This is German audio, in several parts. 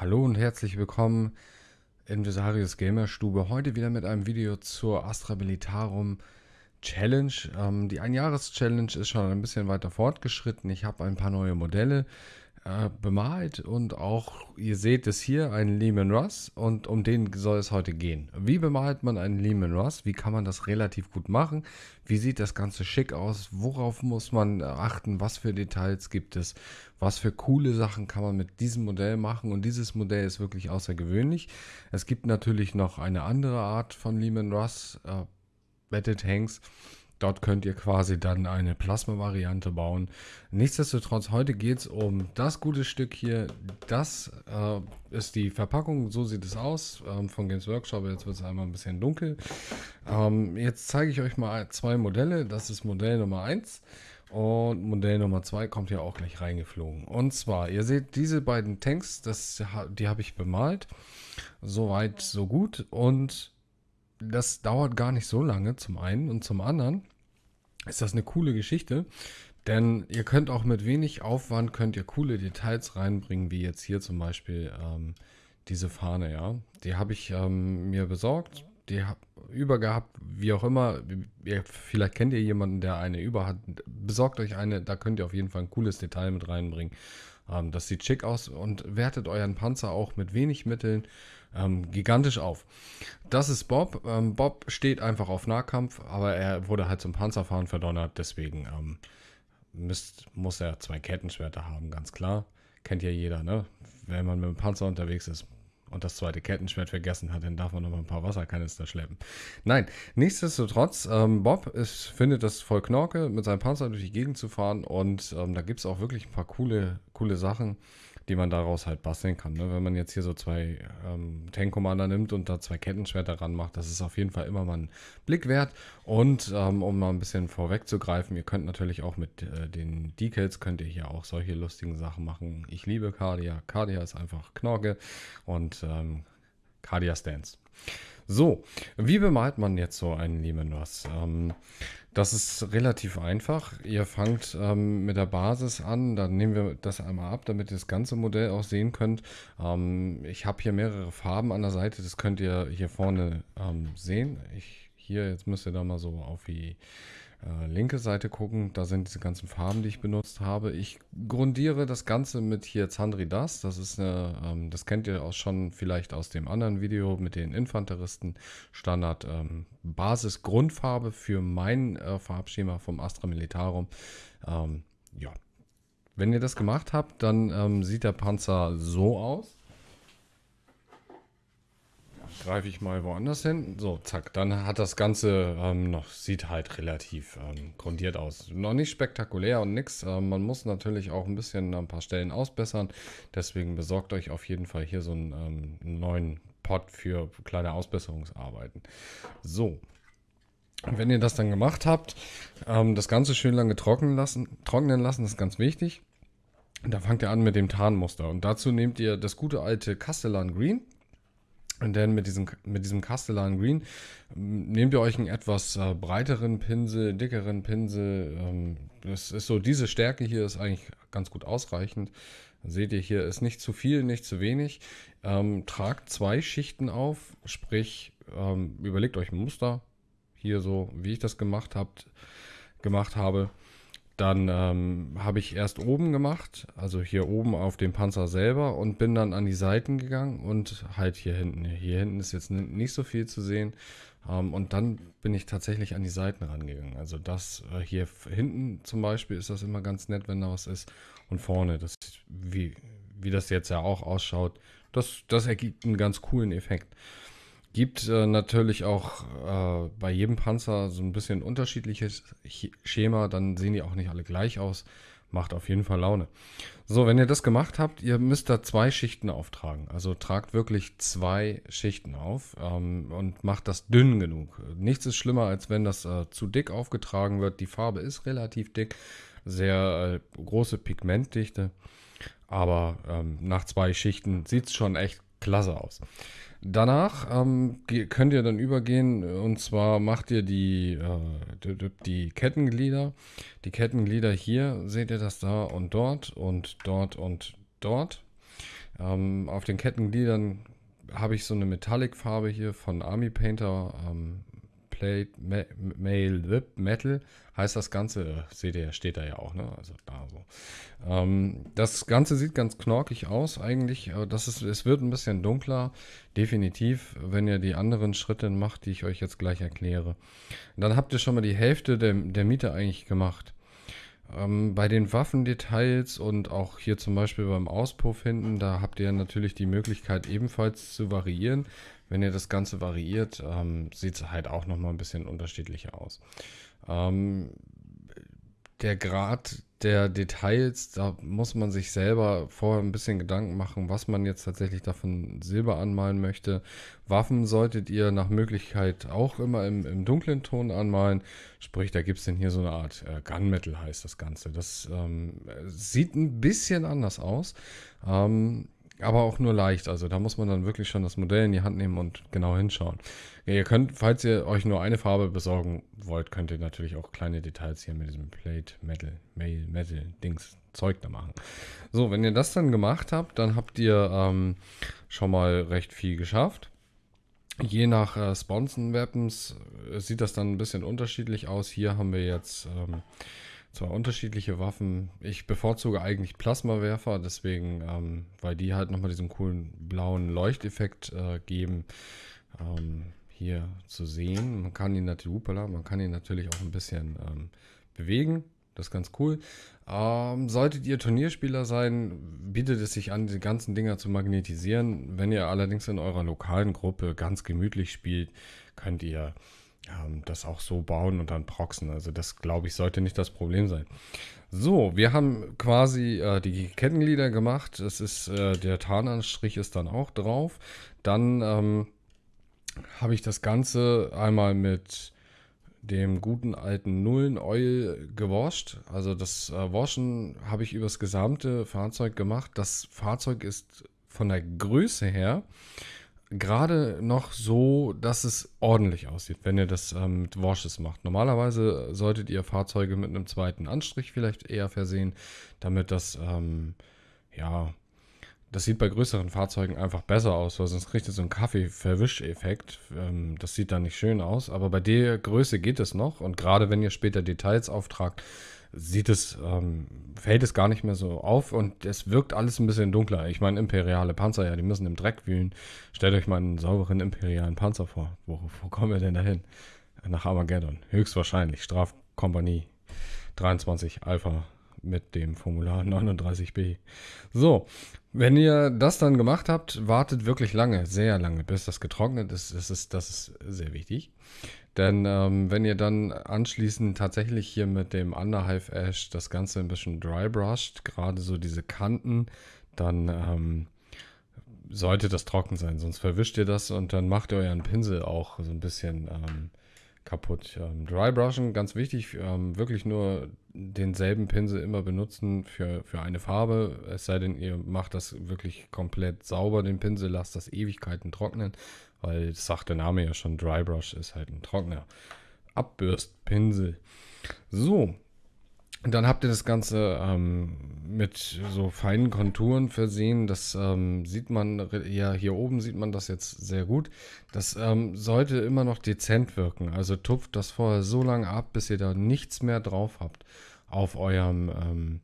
Hallo und herzlich willkommen in Visarius Gamerstube. Heute wieder mit einem Video zur Astra Militarum Challenge. Ähm, die Einjahres-Challenge ist schon ein bisschen weiter fortgeschritten. Ich habe ein paar neue Modelle äh, bemalt und auch, ihr seht es hier, einen Lehman Russ und um den soll es heute gehen. Wie bemalt man einen Lehman Russ? Wie kann man das relativ gut machen? Wie sieht das Ganze schick aus? Worauf muss man achten? Was für Details gibt es? Was für coole Sachen kann man mit diesem Modell machen? Und dieses Modell ist wirklich außergewöhnlich. Es gibt natürlich noch eine andere Art von Lehman Russ, äh, Battle Tanks. Dort könnt ihr quasi dann eine Plasma-Variante bauen. Nichtsdestotrotz, heute geht es um das gute Stück hier. Das äh, ist die Verpackung, so sieht es aus ähm, von Games Workshop. Jetzt wird es einmal ein bisschen dunkel. Ähm, jetzt zeige ich euch mal zwei Modelle. Das ist Modell Nummer 1 und Modell Nummer 2 kommt ja auch gleich reingeflogen. Und zwar, ihr seht diese beiden Tanks, das, die habe ich bemalt. Soweit, so gut. Und das dauert gar nicht so lange zum einen und zum anderen ist das eine coole Geschichte, denn ihr könnt auch mit wenig Aufwand könnt ihr coole Details reinbringen, wie jetzt hier zum Beispiel ähm, diese Fahne, ja. Die habe ich ähm, mir besorgt, die habe über gehabt, wie auch immer. Ihr, vielleicht kennt ihr jemanden, der eine über hat. Besorgt euch eine, da könnt ihr auf jeden Fall ein cooles Detail mit reinbringen. Ähm, das sieht schick aus und wertet euren Panzer auch mit wenig Mitteln ähm, gigantisch auf. Das ist Bob. Ähm, Bob steht einfach auf Nahkampf, aber er wurde halt zum Panzerfahren verdonnert, deswegen ähm, müsst, muss er zwei Kettenschwerter haben, ganz klar. Kennt ja jeder, ne? Wenn man mit dem Panzer unterwegs ist, und das zweite Kettenschwert vergessen hat, dann darf man noch mal ein paar Wasserkanister schleppen. Nein, nichtsdestotrotz, ähm, Bob ist, findet das voll Knorke, mit seinem Panzer durch die Gegend zu fahren und ähm, da gibt es auch wirklich ein paar coole, coole Sachen die man daraus halt basteln kann. Ne? Wenn man jetzt hier so zwei ähm, Tank Commander nimmt und da zwei Kettenschwerter ran macht, das ist auf jeden Fall immer mal ein Blick wert. Und ähm, um mal ein bisschen vorwegzugreifen, ihr könnt natürlich auch mit äh, den Decals, könnt ihr hier auch solche lustigen Sachen machen. Ich liebe Cardia. Cardia ist einfach Knorke und ähm, Cardia Stance. So, wie bemalt man jetzt so einen Lehman Ross? Ähm, das ist relativ einfach. Ihr fangt ähm, mit der Basis an, dann nehmen wir das einmal ab, damit ihr das ganze Modell auch sehen könnt. Ähm, ich habe hier mehrere Farben an der Seite, das könnt ihr hier vorne ähm, sehen. Ich, hier, jetzt müsst ihr da mal so auf die äh, linke Seite gucken. Da sind diese ganzen Farben, die ich benutzt habe. Ich grundiere das Ganze mit hier Zandri Das. Das ist eine, ähm, das kennt ihr auch schon vielleicht aus dem anderen Video mit den Infanteristen. Standard ähm, Basis Grundfarbe für mein äh, Farbschema vom Astra Militarum. Ähm, ja. Wenn ihr das gemacht habt, dann ähm, sieht der Panzer so aus greife ich mal woanders hin. So, zack, dann hat das Ganze ähm, noch, sieht halt relativ ähm, grundiert aus. Noch nicht spektakulär und nix. Ähm, man muss natürlich auch ein bisschen ein paar Stellen ausbessern. Deswegen besorgt euch auf jeden Fall hier so einen, ähm, neuen Pot für kleine Ausbesserungsarbeiten. So. Wenn ihr das dann gemacht habt, ähm, das Ganze schön lange trocknen lassen, trocknen lassen, ist ganz wichtig. Da fangt ihr an mit dem Tarnmuster. Und dazu nehmt ihr das gute alte Castellan Green und dann mit diesem, mit diesem Castellan Green ähm, nehmt ihr euch einen etwas äh, breiteren Pinsel, dickeren Pinsel. Ähm, das ist so, diese Stärke hier ist eigentlich ganz gut ausreichend. Seht ihr hier, ist nicht zu viel, nicht zu wenig. Ähm, tragt zwei Schichten auf, sprich, ähm, überlegt euch ein Muster. Hier so, wie ich das gemacht, habt, gemacht habe. Dann ähm, habe ich erst oben gemacht, also hier oben auf dem Panzer selber und bin dann an die Seiten gegangen und halt hier hinten. Hier hinten ist jetzt nicht so viel zu sehen. Ähm, und dann bin ich tatsächlich an die Seiten rangegangen. Also das äh, hier hinten zum Beispiel ist das immer ganz nett, wenn da was ist. Und vorne, das wie, wie das jetzt ja auch ausschaut, das, das ergibt einen ganz coolen Effekt. Gibt äh, natürlich auch äh, bei jedem Panzer so ein bisschen unterschiedliches Schema, dann sehen die auch nicht alle gleich aus. Macht auf jeden Fall Laune. So, wenn ihr das gemacht habt, ihr müsst da zwei Schichten auftragen. Also tragt wirklich zwei Schichten auf ähm, und macht das dünn genug. Nichts ist schlimmer, als wenn das äh, zu dick aufgetragen wird. Die Farbe ist relativ dick, sehr äh, große Pigmentdichte. Aber ähm, nach zwei Schichten sieht es schon echt klasse aus. Danach ähm, könnt ihr dann übergehen und zwar macht ihr die, äh, die Kettenglieder. Die Kettenglieder hier seht ihr das da und dort und dort und dort. Ähm, auf den Kettengliedern habe ich so eine Metallic-Farbe hier von Army Painter. Ähm, Plate Ma Mail Whip Metal heißt das Ganze. Seht ihr, steht da ja auch, ne? Also da so. Ähm, das Ganze sieht ganz knorkig aus eigentlich. Das ist, es wird ein bisschen dunkler. Definitiv, wenn ihr die anderen Schritte macht, die ich euch jetzt gleich erkläre. Dann habt ihr schon mal die Hälfte der, der Miete eigentlich gemacht. Ähm, bei den Waffendetails und auch hier zum Beispiel beim Auspuff hinten, da habt ihr natürlich die Möglichkeit ebenfalls zu variieren. Wenn ihr das Ganze variiert, ähm, sieht es halt auch nochmal ein bisschen unterschiedlicher aus. Ähm, der Grad der Details, da muss man sich selber vorher ein bisschen Gedanken machen, was man jetzt tatsächlich davon Silber anmalen möchte. Waffen solltet ihr nach Möglichkeit auch immer im, im dunklen Ton anmalen. Sprich, da gibt es denn hier so eine Art äh, Gunmetal heißt das Ganze. Das ähm, sieht ein bisschen anders aus. Ähm, aber auch nur leicht. Also da muss man dann wirklich schon das Modell in die Hand nehmen und genau hinschauen. Ja, ihr könnt, falls ihr euch nur eine Farbe besorgen wollt, könnt ihr natürlich auch kleine Details hier mit diesem Plate Metal, Mail, Metal Dings Zeug da machen. So, wenn ihr das dann gemacht habt, dann habt ihr ähm, schon mal recht viel geschafft. Je nach äh, Sponson-Weapons äh, sieht das dann ein bisschen unterschiedlich aus. Hier haben wir jetzt ähm, zwei unterschiedliche Waffen. Ich bevorzuge eigentlich Plasmawerfer, deswegen, ähm, weil die halt nochmal diesen coolen blauen Leuchteffekt äh, geben. Ähm, hier zu sehen. Man kann ihn natürlich, upala, man kann ihn natürlich auch ein bisschen ähm, bewegen. Das ist ganz cool. Ähm, solltet ihr Turnierspieler sein, bietet es sich an, die ganzen Dinger zu magnetisieren. Wenn ihr allerdings in eurer lokalen Gruppe ganz gemütlich spielt, könnt ihr ähm, das auch so bauen und dann proxen. Also das, glaube ich, sollte nicht das Problem sein. So, wir haben quasi äh, die Kettenglieder gemacht. Es ist, äh, der Tarnanstrich ist dann auch drauf. Dann ähm, habe ich das Ganze einmal mit dem guten alten Nullen Oil gewascht. Also das äh, Waschen habe ich übers gesamte Fahrzeug gemacht. Das Fahrzeug ist von der Größe her gerade noch so, dass es ordentlich aussieht, wenn ihr das ähm, mit Washes macht. Normalerweise solltet ihr Fahrzeuge mit einem zweiten Anstrich vielleicht eher versehen, damit das, ähm, ja, das sieht bei größeren Fahrzeugen einfach besser aus, weil sonst kriegt ihr so einen Kaffee-Verwisch-Effekt. Ähm, das sieht dann nicht schön aus, aber bei der Größe geht es noch und gerade wenn ihr später Details auftragt, sieht es, ähm, fällt es gar nicht mehr so auf und es wirkt alles ein bisschen dunkler. Ich meine, imperiale Panzer, ja, die müssen im Dreck wühlen. Stellt euch mal einen sauberen imperialen Panzer vor. Wo, wo kommen wir denn dahin? Nach Armageddon. Höchstwahrscheinlich. Strafkompanie 23 Alpha mit dem Formular 39b. So, wenn ihr das dann gemacht habt, wartet wirklich lange, sehr lange, bis das getrocknet ist. Das ist, das ist sehr wichtig. Denn ähm, wenn ihr dann anschließend tatsächlich hier mit dem Underhive Ash das Ganze ein bisschen dry brushed, gerade so diese Kanten, dann ähm, sollte das trocken sein. Sonst verwischt ihr das und dann macht ihr euren Pinsel auch so ein bisschen ähm, kaputt. Ähm, dry brushen, ganz wichtig, ähm, wirklich nur denselben Pinsel immer benutzen für, für eine Farbe. Es sei denn, ihr macht das wirklich komplett sauber, den Pinsel, lasst das Ewigkeiten trocknen weil das sagt der Name ja schon, Dry Brush ist halt ein trockener Abbürstpinsel. So, dann habt ihr das Ganze ähm, mit so feinen Konturen versehen. Das ähm, sieht man, ja, hier oben sieht man das jetzt sehr gut. Das ähm, sollte immer noch dezent wirken. Also tupft das vorher so lange ab, bis ihr da nichts mehr drauf habt auf eurem ähm,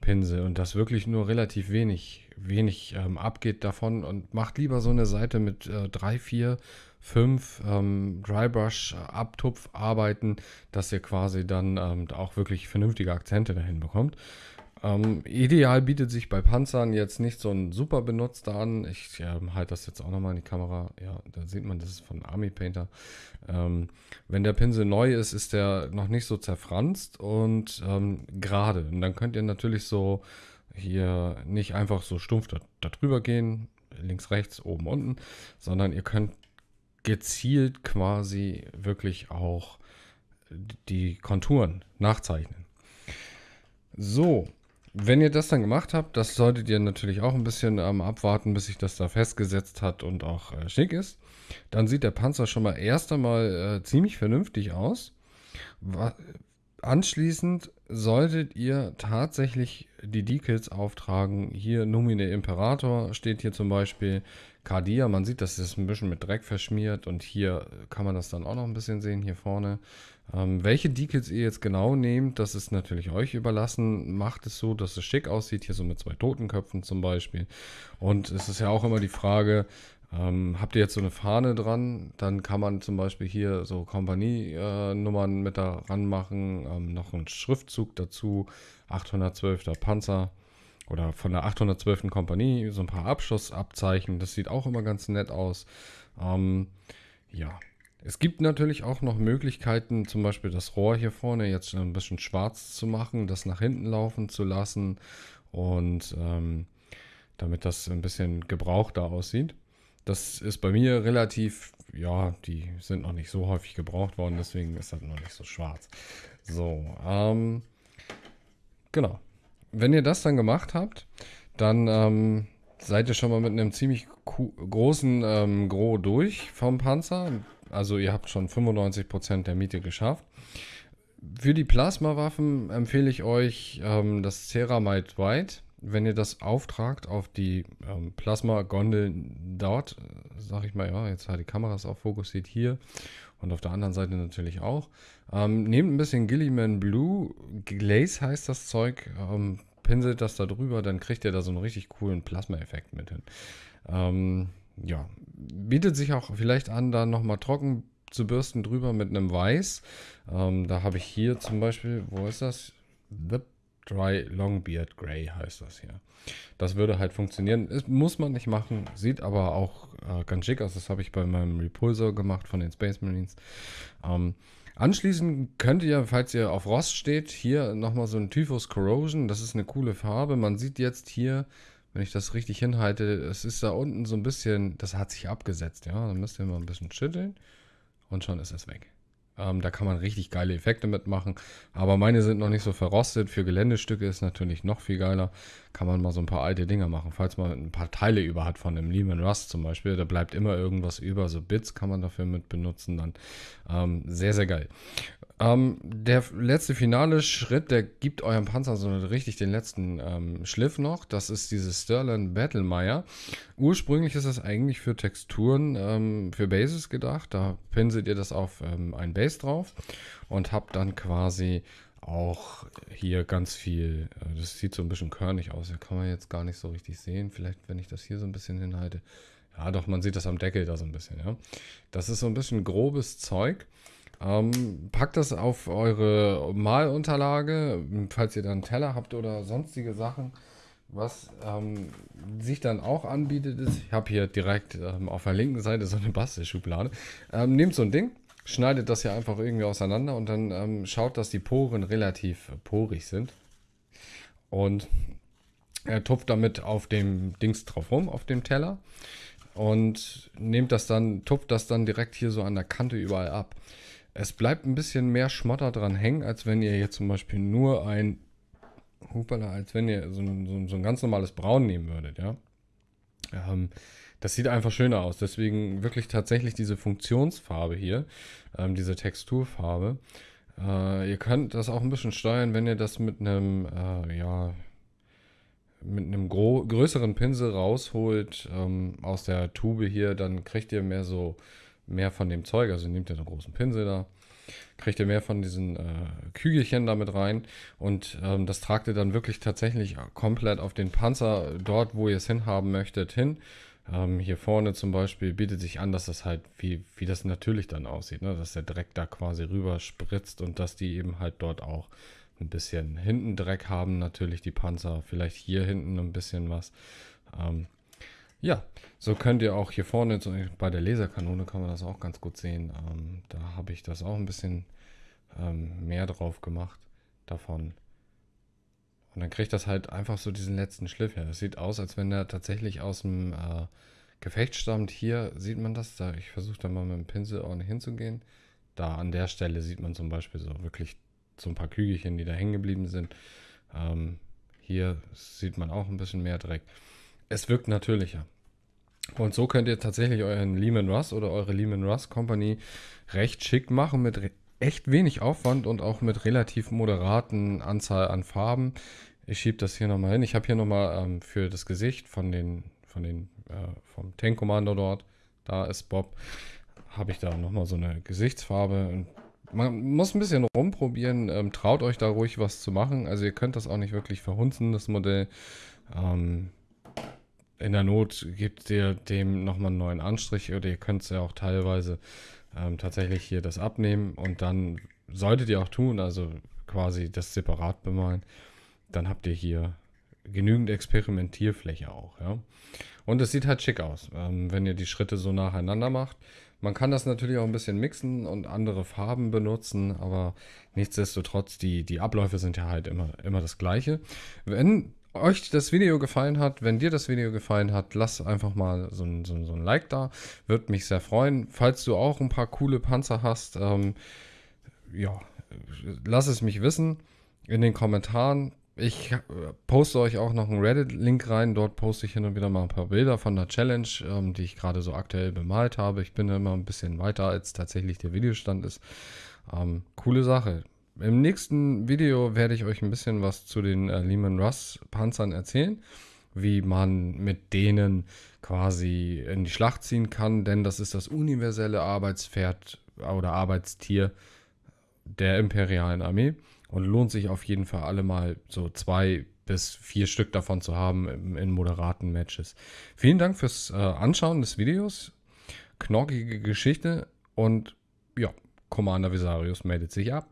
Pinsel und das wirklich nur relativ wenig, wenig ähm, abgeht davon und macht lieber so eine Seite mit äh, drei, vier, fünf ähm, Drybrush äh, dass ihr quasi dann ähm, auch wirklich vernünftige Akzente dahin bekommt. Ähm, ideal bietet sich bei Panzern jetzt nicht so ein super benutzter an. Ich äh, halte das jetzt auch nochmal in die Kamera. Ja, da sieht man, das ist von Army Painter. Ähm, wenn der Pinsel neu ist, ist der noch nicht so zerfranst und ähm, gerade. Und dann könnt ihr natürlich so hier nicht einfach so stumpf da, da gehen, links, rechts, oben, unten, sondern ihr könnt gezielt quasi wirklich auch die Konturen nachzeichnen. So, wenn ihr das dann gemacht habt, das solltet ihr natürlich auch ein bisschen ähm, abwarten, bis sich das da festgesetzt hat und auch äh, schick ist. Dann sieht der Panzer schon mal erst einmal äh, ziemlich vernünftig aus. Anschließend solltet ihr tatsächlich die Decals auftragen. Hier Numine Imperator steht hier zum Beispiel. Cardia, man sieht, das ist ein bisschen mit Dreck verschmiert und hier kann man das dann auch noch ein bisschen sehen, hier vorne. Ähm, welche Decals ihr jetzt genau nehmt, das ist natürlich euch überlassen. Macht es so, dass es schick aussieht, hier so mit zwei Totenköpfen zum Beispiel. Und es ist ja auch immer die Frage, ähm, habt ihr jetzt so eine Fahne dran, dann kann man zum Beispiel hier so Kompanienummern mit daran machen, ähm, noch einen Schriftzug dazu, 812. Panzer oder von der 812. Kompanie, so ein paar Abschussabzeichen, das sieht auch immer ganz nett aus. Ähm, ja, es gibt natürlich auch noch Möglichkeiten, zum Beispiel das Rohr hier vorne jetzt ein bisschen schwarz zu machen, das nach hinten laufen zu lassen und ähm, damit das ein bisschen gebrauchter aussieht. Das ist bei mir relativ, ja, die sind noch nicht so häufig gebraucht worden, deswegen ist das noch nicht so schwarz. So, ähm, genau. Wenn ihr das dann gemacht habt, dann ähm, seid ihr schon mal mit einem ziemlich großen ähm, Gros durch vom Panzer. Also ihr habt schon 95% der Miete geschafft. Für die Plasmawaffen empfehle ich euch ähm, das Ceramite White wenn ihr das auftragt auf die ähm, Plasma-Gondel dort, sag ich mal, ja, jetzt hat die Kamera es auch fokussiert hier und auf der anderen Seite natürlich auch. Ähm, nehmt ein bisschen Gilliman Blue, Glaze heißt das Zeug, ähm, pinselt das da drüber, dann kriegt ihr da so einen richtig coolen Plasma-Effekt mit hin. Ähm, ja, bietet sich auch vielleicht an, da nochmal trocken zu bürsten drüber mit einem Weiß. Ähm, da habe ich hier zum Beispiel, wo ist das? The Dry Longbeard Grey heißt das hier. Das würde halt funktionieren. Das muss man nicht machen, sieht aber auch äh, ganz schick aus. Das habe ich bei meinem Repulsor gemacht von den Space Marines. Ähm, anschließend könnt ihr, falls ihr auf Rost steht, hier nochmal so ein Typhus Corrosion. Das ist eine coole Farbe. Man sieht jetzt hier, wenn ich das richtig hinhalte, es ist da unten so ein bisschen, das hat sich abgesetzt. Ja, dann müsst ihr mal ein bisschen schütteln und schon ist es weg. Ähm, da kann man richtig geile Effekte mitmachen. Aber meine sind noch nicht so verrostet. Für Geländestücke ist natürlich noch viel geiler. Kann man mal so ein paar alte Dinger machen. Falls man ein paar Teile über hat von einem Lehman Rust zum Beispiel, da bleibt immer irgendwas über. So Bits kann man dafür mit benutzen. Dann ähm, sehr, sehr geil. Ähm, der letzte finale Schritt, der gibt eurem Panzer so richtig den letzten ähm, Schliff noch. Das ist dieses Sterling Battlemire. Ursprünglich ist das eigentlich für Texturen, ähm, für Bases gedacht. Da pinselt ihr das auf ähm, ein Base drauf und habt dann quasi auch hier ganz viel, äh, das sieht so ein bisschen körnig aus, da kann man jetzt gar nicht so richtig sehen. Vielleicht, wenn ich das hier so ein bisschen hinhalte. Ja, doch, man sieht das am Deckel da so ein bisschen, ja. Das ist so ein bisschen grobes Zeug. Ähm, packt das auf eure Malunterlage, falls ihr dann Teller habt oder sonstige Sachen. Was ähm, sich dann auch anbietet, ist, ich habe hier direkt ähm, auf der linken Seite so eine Bastelschublade. Ähm, nehmt so ein Ding, schneidet das hier einfach irgendwie auseinander und dann ähm, schaut, dass die Poren relativ porig sind. Und er tupft damit auf dem Dings drauf rum, auf dem Teller. Und nehmt das dann, tupft das dann direkt hier so an der Kante überall ab. Es bleibt ein bisschen mehr Schmotter dran hängen, als wenn ihr jetzt zum Beispiel nur ein, hupala, als wenn ihr so ein, so, so ein ganz normales Braun nehmen würdet, ja. Ähm, das sieht einfach schöner aus. Deswegen wirklich tatsächlich diese Funktionsfarbe hier, ähm, diese Texturfarbe. Äh, ihr könnt das auch ein bisschen steuern, wenn ihr das mit einem, äh, ja, mit einem größeren Pinsel rausholt ähm, aus der Tube hier, dann kriegt ihr mehr so mehr von dem Zeug, also nehmt ihr einen großen Pinsel da, kriegt ihr mehr von diesen äh, Kügelchen damit rein und ähm, das tragt ihr dann wirklich tatsächlich komplett auf den Panzer dort, wo ihr es hinhaben möchtet, hin. Ähm, hier vorne zum Beispiel bietet sich an, dass das halt, wie, wie das natürlich dann aussieht, ne? dass der Dreck da quasi rüber spritzt und dass die eben halt dort auch ein bisschen hinten Dreck haben, natürlich die Panzer, vielleicht hier hinten ein bisschen was. Ähm, ja, so könnt ihr auch hier vorne, bei der Laserkanone kann man das auch ganz gut sehen. Ähm, da habe ich das auch ein bisschen ähm, mehr drauf gemacht davon. Und dann kriegt das halt einfach so diesen letzten Schliff her. Das sieht aus, als wenn der tatsächlich aus dem äh, Gefecht stammt. Hier sieht man das. Da, ich versuche da mal mit dem Pinsel ordentlich hinzugehen. Da an der Stelle sieht man zum Beispiel so wirklich so ein paar Kügelchen, die da hängen geblieben sind. Ähm, hier sieht man auch ein bisschen mehr Dreck es wirkt natürlicher. Und so könnt ihr tatsächlich euren Lehman Russ oder eure Lehman Russ Company recht schick machen mit echt wenig Aufwand und auch mit relativ moderaten Anzahl an Farben. Ich schiebe das hier nochmal hin. Ich habe hier nochmal ähm, für das Gesicht von den, von den, äh, vom Tank Commander dort, da ist Bob, habe ich da nochmal so eine Gesichtsfarbe. Und man muss ein bisschen rumprobieren. Ähm, traut euch da ruhig was zu machen. Also ihr könnt das auch nicht wirklich verhunzen, das Modell. Ähm, in der Not gebt ihr dem nochmal einen neuen Anstrich oder ihr könnt es ja auch teilweise ähm, tatsächlich hier das abnehmen und dann solltet ihr auch tun, also quasi das separat bemalen. Dann habt ihr hier genügend Experimentierfläche auch, ja. Und es sieht halt schick aus, ähm, wenn ihr die Schritte so nacheinander macht. Man kann das natürlich auch ein bisschen mixen und andere Farben benutzen, aber nichtsdestotrotz, die, die Abläufe sind ja halt immer, immer das gleiche. Wenn euch das Video gefallen hat, wenn dir das Video gefallen hat, lass einfach mal so ein, so, so ein Like da. Würde mich sehr freuen. Falls du auch ein paar coole Panzer hast, ähm, ja, lass es mich wissen in den Kommentaren. Ich äh, poste euch auch noch einen Reddit-Link rein. Dort poste ich hin und wieder mal ein paar Bilder von der Challenge, ähm, die ich gerade so aktuell bemalt habe. Ich bin immer ein bisschen weiter, als tatsächlich der Videostand ist. Ähm, coole Sache. Im nächsten Video werde ich euch ein bisschen was zu den äh, Lehman Russ Panzern erzählen, wie man mit denen quasi in die Schlacht ziehen kann, denn das ist das universelle Arbeitspferd oder Arbeitstier der imperialen Armee und lohnt sich auf jeden Fall alle mal so zwei bis vier Stück davon zu haben in, moderaten Matches. Vielen Dank fürs äh, Anschauen des Videos. Knorkige Geschichte und ja, Commander Visarius meldet sich ab.